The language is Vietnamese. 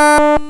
Bye.